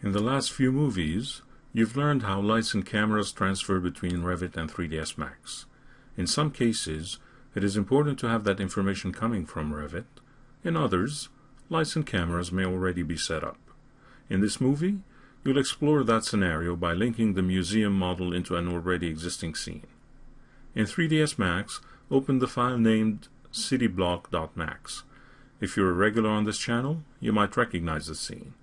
In the last few movies, you've learned how lights and cameras transfer between Revit and 3ds Max. In some cases, it is important to have that information coming from Revit. In others, lights and cameras may already be set up. In this movie, you'll explore that scenario by linking the museum model into an already existing scene. In 3ds Max, open the file named cityblock.max. If you're a regular on this channel, you might recognize the scene.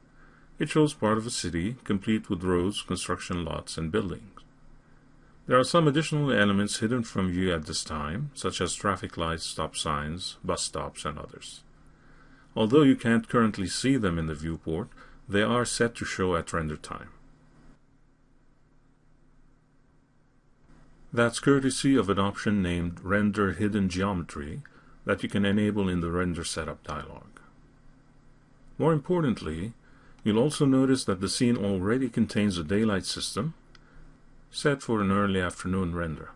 It shows part of a city, complete with roads, construction lots, and buildings. There are some additional elements hidden from view at this time, such as traffic lights, stop signs, bus stops, and others. Although you can't currently see them in the viewport, they are set to show at render time. That's courtesy of an option named Render Hidden Geometry that you can enable in the Render Setup dialog. More importantly, You'll also notice that the scene already contains a daylight system set for an early afternoon render.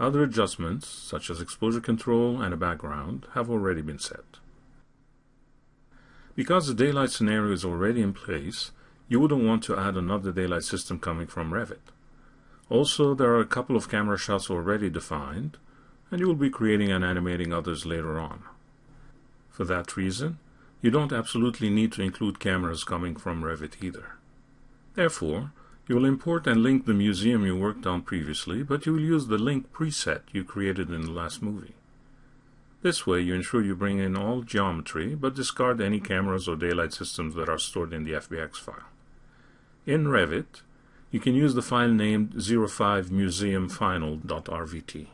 Other adjustments, such as exposure control and a background, have already been set. Because the daylight scenario is already in place, you wouldn't want to add another daylight system coming from Revit. Also, there are a couple of camera shots already defined, and you will be creating and animating others later on. For that reason, you don't absolutely need to include cameras coming from Revit either. Therefore, you will import and link the museum you worked on previously, but you will use the link preset you created in the last movie. This way you ensure you bring in all geometry, but discard any cameras or daylight systems that are stored in the FBX file. In Revit, you can use the file named 05museumfinal.rvt.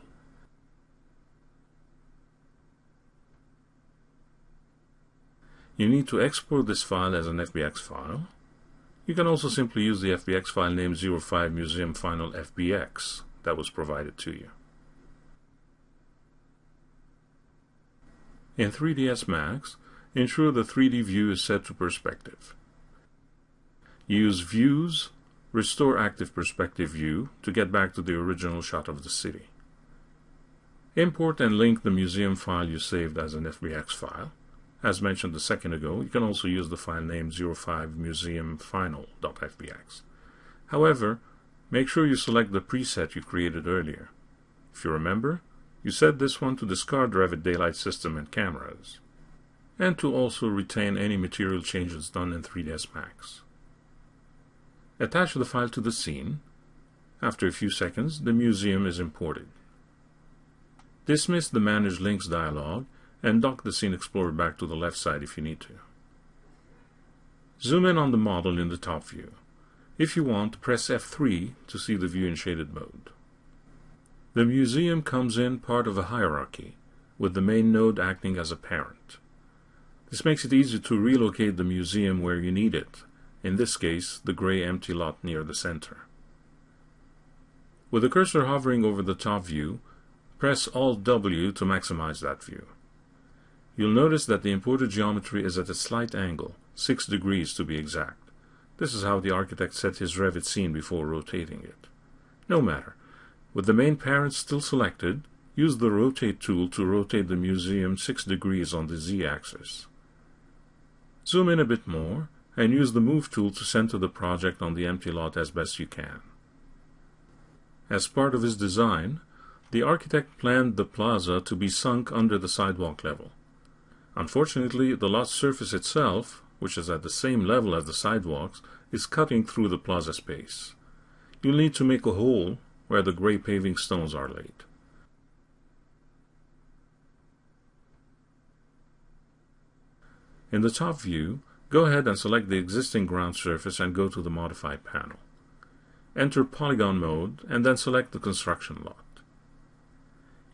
You need to export this file as an FBX file. You can also simply use the FBX file name 05 Museum Final FBX that was provided to you. In 3ds Max, ensure the 3D view is set to perspective. Use Views, Restore Active Perspective View to get back to the original shot of the city. Import and link the museum file you saved as an FBX file. As mentioned a second ago, you can also use the file name 05museumfinal.fbx. However, make sure you select the preset you created earlier. If you remember, you set this one to discard Revit Daylight System and cameras, and to also retain any material changes done in 3ds Max. Attach the file to the scene. After a few seconds, the museum is imported. Dismiss the Manage Links dialog and dock the Scene Explorer back to the left side if you need to. Zoom in on the model in the top view. If you want, press F3 to see the view in shaded mode. The museum comes in part of a hierarchy, with the main node acting as a parent. This makes it easy to relocate the museum where you need it, in this case, the gray empty lot near the center. With the cursor hovering over the top view, press Alt-W to maximize that view. You'll notice that the imported geometry is at a slight angle, 6 degrees to be exact. This is how the architect set his Revit scene before rotating it. No matter. With the main parent still selected, use the Rotate tool to rotate the museum 6 degrees on the z-axis. Zoom in a bit more, and use the Move tool to center the project on the empty lot as best you can. As part of his design, the architect planned the plaza to be sunk under the sidewalk level. Unfortunately, the lot surface itself, which is at the same level as the sidewalks, is cutting through the plaza space. You'll need to make a hole where the gray paving stones are laid. In the top view, go ahead and select the existing ground surface and go to the Modify panel. Enter Polygon mode and then select the construction lot.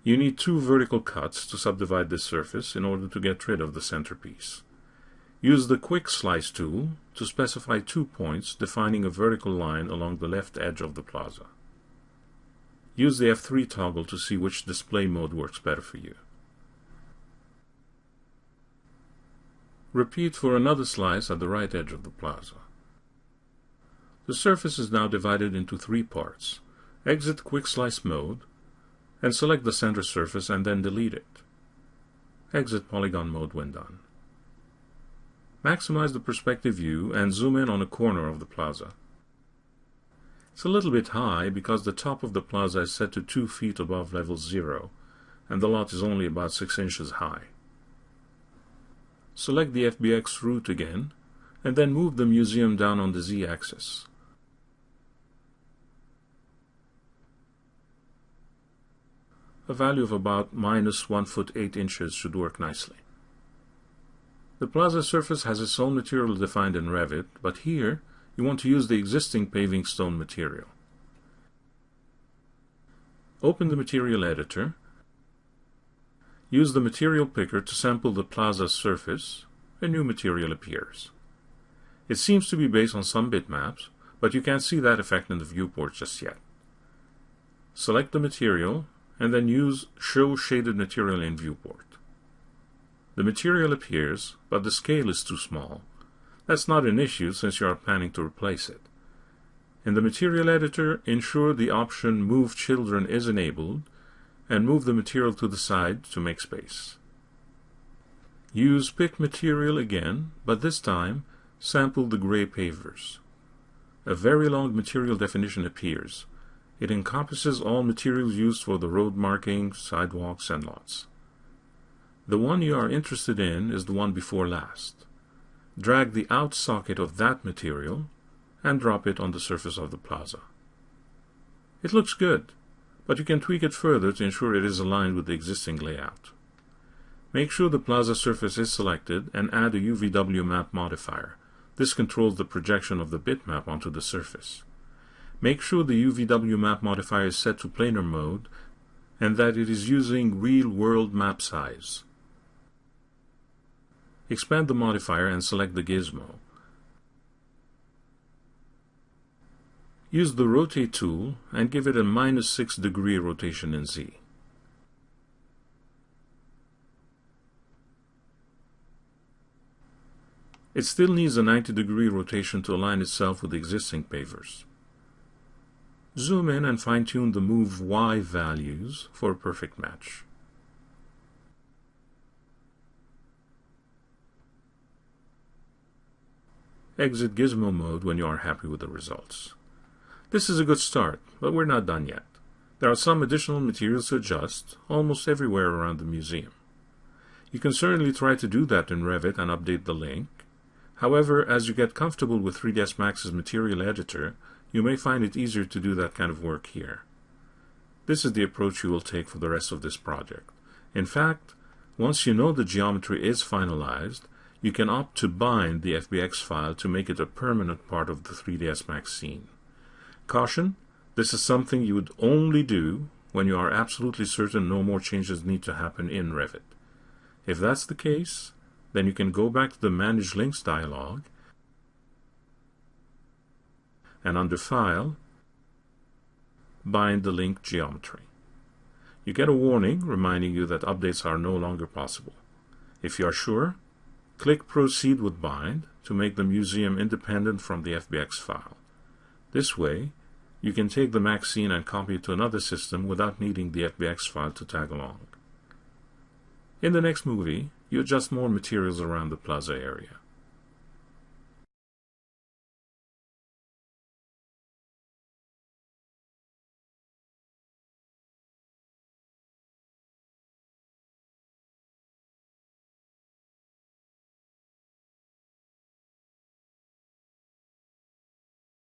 You need two vertical cuts to subdivide this surface in order to get rid of the centerpiece. Use the Quick Slice tool to specify two points defining a vertical line along the left edge of the plaza. Use the F3 toggle to see which display mode works better for you. Repeat for another slice at the right edge of the plaza. The surface is now divided into three parts. Exit Quick Slice mode and select the center surface and then delete it. Exit polygon mode when done. Maximize the perspective view and zoom in on a corner of the plaza. It's a little bit high because the top of the plaza is set to 2 feet above level 0, and the lot is only about 6 inches high. Select the FBX root again, and then move the museum down on the z-axis. A value of about minus 1 foot 8 inches should work nicely. The plaza surface has its own material defined in Revit, but here you want to use the existing paving stone material. Open the material editor. Use the material picker to sample the plaza surface. A new material appears. It seems to be based on some bitmaps, but you can't see that effect in the viewport just yet. Select the material and then use Show Shaded Material in Viewport. The material appears, but the scale is too small. That's not an issue since you are planning to replace it. In the material editor, ensure the option Move Children is enabled and move the material to the side to make space. Use Pick Material again, but this time sample the gray pavers. A very long material definition appears. It encompasses all materials used for the road marking, sidewalks, and lots. The one you are interested in is the one before last. Drag the out socket of that material and drop it on the surface of the plaza. It looks good, but you can tweak it further to ensure it is aligned with the existing layout. Make sure the plaza surface is selected and add a UVW map modifier. This controls the projection of the bitmap onto the surface. Make sure the UVW map modifier is set to planar mode and that it is using real-world map size. Expand the modifier and select the gizmo. Use the Rotate tool and give it a minus 6 degree rotation in Z. It still needs a 90 degree rotation to align itself with existing pavers. Zoom in and fine-tune the move Y values for a perfect match. Exit Gizmo mode when you are happy with the results. This is a good start, but we're not done yet. There are some additional materials to adjust, almost everywhere around the museum. You can certainly try to do that in Revit and update the link. However, as you get comfortable with 3ds Max's material editor, you may find it easier to do that kind of work here. This is the approach you will take for the rest of this project. In fact, once you know the geometry is finalized, you can opt to bind the FBX file to make it a permanent part of the 3ds Max scene. Caution, this is something you would only do when you are absolutely certain no more changes need to happen in Revit. If that's the case, then you can go back to the Manage Links dialog and under File, bind the link geometry. You get a warning reminding you that updates are no longer possible. If you are sure, click Proceed with Bind to make the museum independent from the FBX file. This way, you can take the Max scene and copy it to another system without needing the FBX file to tag along. In the next movie, you adjust more materials around the plaza area.